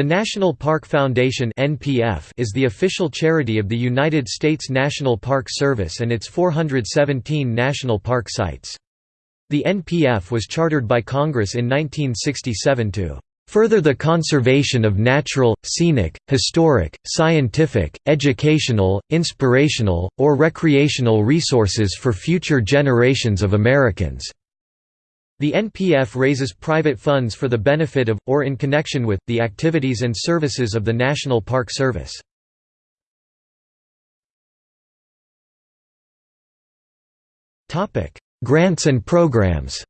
The National Park Foundation is the official charity of the United States National Park Service and its 417 national park sites. The NPF was chartered by Congress in 1967 to further the conservation of natural, scenic, historic, scientific, educational, inspirational, or recreational resources for future generations of Americans." The NPF raises private funds for the benefit of, or in connection with, the activities and services of the National Park Service. Grants and programs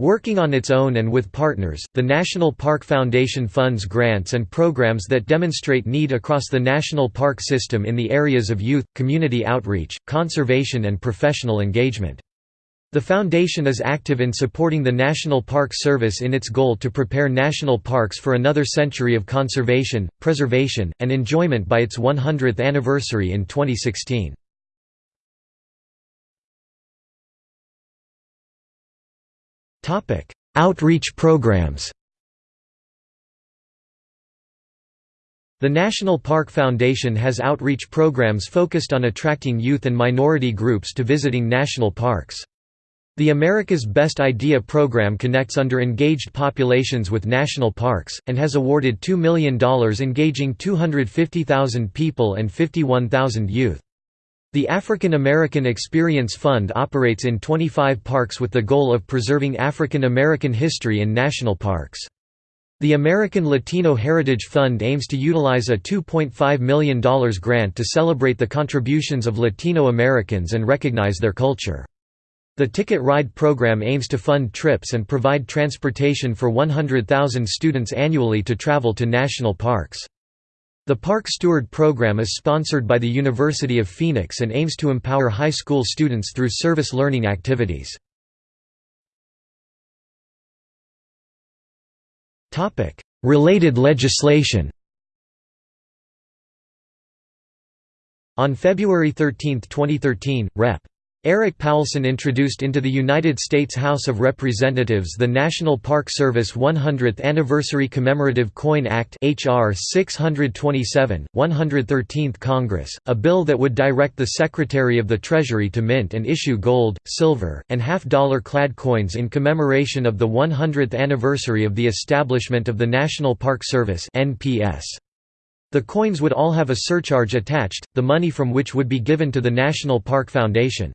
Working on its own and with partners, the National Park Foundation funds grants and programs that demonstrate need across the national park system in the areas of youth, community outreach, conservation and professional engagement. The foundation is active in supporting the National Park Service in its goal to prepare national parks for another century of conservation, preservation, and enjoyment by its 100th anniversary in 2016. Outreach programs The National Park Foundation has outreach programs focused on attracting youth and minority groups to visiting national parks. The America's Best Idea program connects under-engaged populations with national parks, and has awarded $2 million engaging 250,000 people and 51,000 youth. The African American Experience Fund operates in 25 parks with the goal of preserving African American history in national parks. The American Latino Heritage Fund aims to utilize a $2.5 million grant to celebrate the contributions of Latino Americans and recognize their culture. The Ticket Ride program aims to fund trips and provide transportation for 100,000 students annually to travel to national parks. The Park Steward program is sponsored by the University of Phoenix and aims to empower high school students through service learning activities. Related legislation On February 13, 2013, Rep. Erik Paulsen introduced into the United States House of Representatives the National Park Service 100th Anniversary Commemorative Coin Act HR 627, 113th Congress, a bill that would direct the Secretary of the Treasury to mint and issue gold, silver, and half-dollar clad coins in commemoration of the 100th anniversary of the establishment of the National Park Service NPS. The coins would all have a surcharge attached, the money from which would be given to the National Park Foundation.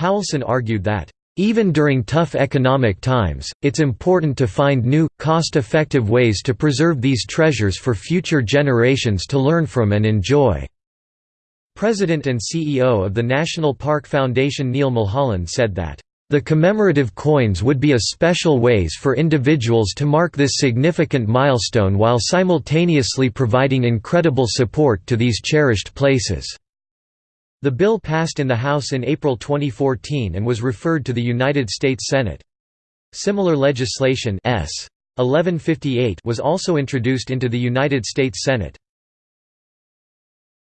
Paulsen argued that, "...even during tough economic times, it's important to find new, cost-effective ways to preserve these treasures for future generations to learn from and enjoy." President and CEO of the National Park Foundation Neil Mulholland said that, the commemorative coins would be a special ways for individuals to mark this significant milestone while simultaneously providing incredible support to these cherished places. The bill passed in the House in April 2014 and was referred to the United States Senate. Similar legislation S. 1158 was also introduced into the United States Senate.